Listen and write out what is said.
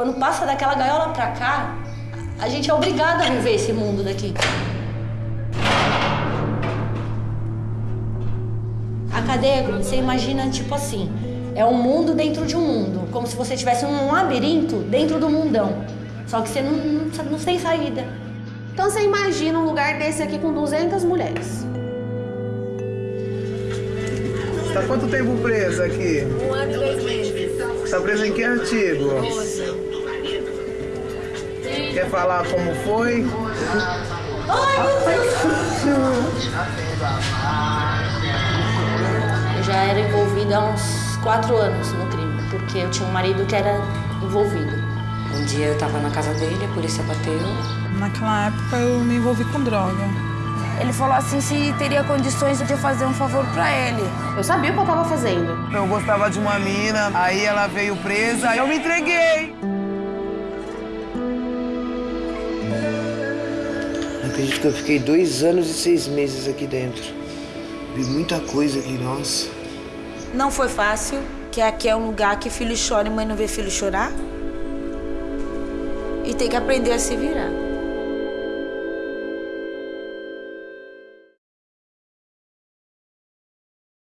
Quando passa daquela gaiola pra cá, a gente é obrigado a viver esse mundo daqui. A cadeia, você imagina tipo assim, é um mundo dentro de um mundo, como se você tivesse um labirinto dentro do mundão. Só que você não, não, não tem saída. Então você imagina um lugar desse aqui com 200 mulheres. Tá quanto tempo presa aqui? Um ano e dois meses. Você tá presa em que artigo? Quer falar como foi? Eu já era envolvida há uns quatro anos no crime, porque eu tinha um marido que era envolvido. Um dia eu tava na casa dele, a polícia bateu. Naquela época eu me envolvi com droga. Ele falou assim se teria condições de fazer um favor pra ele. Eu sabia o que eu tava fazendo. Eu gostava de uma mina, aí ela veio presa, aí eu me entreguei. Não acredito que eu fiquei dois anos e seis meses aqui dentro. Vi muita coisa aqui, nossa. Não foi fácil, que aqui é um lugar que filho chora e mãe não vê filho chorar. E tem que aprender a se virar.